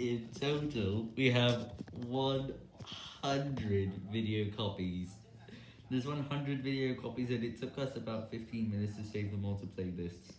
in total, we have 100 video copies. There's 100 video copies and it took us about 15 minutes to save them all to playlists.